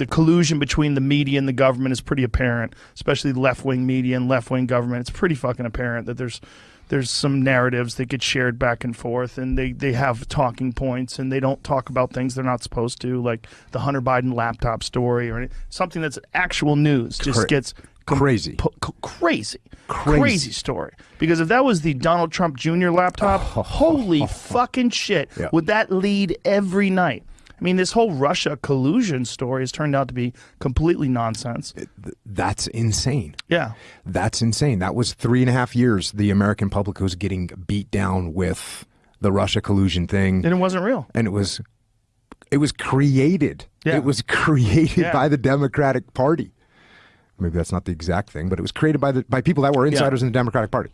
the collusion between the media and the government is pretty apparent, especially left wing media and left wing government. It's pretty fucking apparent that there's there's some narratives that get shared back and forth and they, they have talking points and they don't talk about things they're not supposed to, like the Hunter Biden laptop story or any, something that's actual news just Cra- gets crazy. p- c- crazy. Crazy. story. Because if that was the Donald Trump Jr. laptop, holy fucking shit, Yeah. would that lead every night? I mean, this whole Russia collusion story has turned out to be completely nonsense. That's insane. Yeah. That's insane. That was three and a half years the American public was getting beat down with the Russia collusion thing. And it wasn't real. and it was it was created. Yeah. It was created Yeah. by the Democratic Party. Maybe that's not the exact thing, but it was created by the by people that were insiders in the Democratic Party.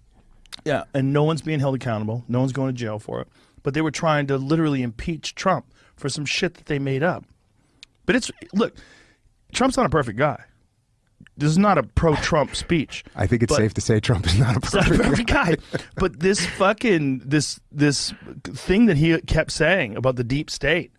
Yeah, and no one's being held accountable. No one's going to jail for it. But they were trying to literally impeach Trump for some shit that they made up. But it's look, Trump's not a perfect guy. This is not a pro-Trump speech. I think it's safe to say Trump is not a He's not a perfect. perfect guy. But this fucking this this thing that he kept saying about the deep state,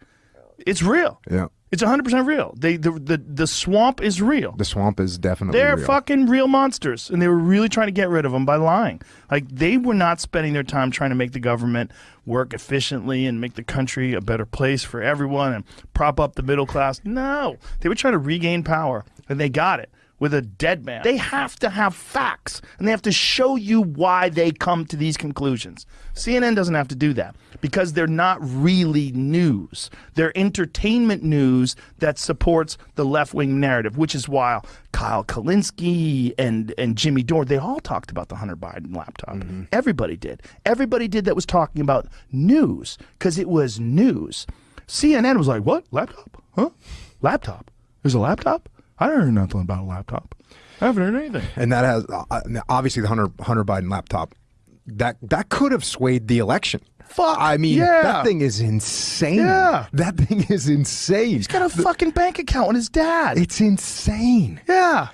it's real. Yeah, It's 100% real. They the the, the swamp is real. the swamp is definitely real They're real. fucking real monsters, and they were really trying to get rid of them by lying. Like they were not spending their time trying to make the government work efficiently and make the country a better place for everyone and prop up the middle class. No, they were trying to regain power, and they got it with a dead man. They have to have facts, and they have to show you why they come to these conclusions. CNN doesn't have to do that because they're not really news. They're entertainment news that supports the left wing narrative, which is why Kyle Kulinski and, and Jimmy Dore, they all talked about the Hunter Biden laptop. Mm-hmm. Everybody did. Everybody did that was talking about news because it was news. CNN was like, what? Laptop? Huh? Laptop? There's a laptop? I don't heard nothing about a laptop. I haven't heard anything. and that has uh, obviously the Hunter Hunter Biden laptop. That that could have swayed the election. Fuck, I mean, yeah. that thing is insane. Yeah. that thing is insane. He's got a fucking bank account on his dad. It's insane. yeah.